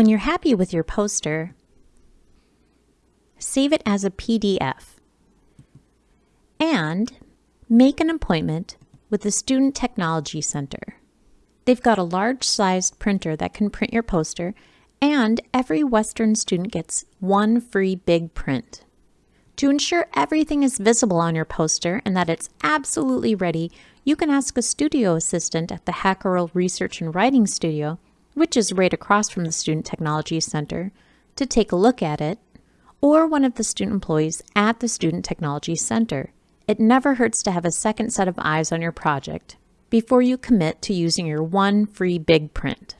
When you're happy with your poster, save it as a PDF, and make an appointment with the Student Technology Center. They've got a large-sized printer that can print your poster, and every Western student gets one free big print. To ensure everything is visible on your poster and that it's absolutely ready, you can ask a studio assistant at the Hacherl Research and Writing Studio, which is right across from the Student Technology Center, to take a look at it, or one of the student employees at the Student Technology Center. It never hurts to have a second set of eyes on your project before you commit to using your one free big print.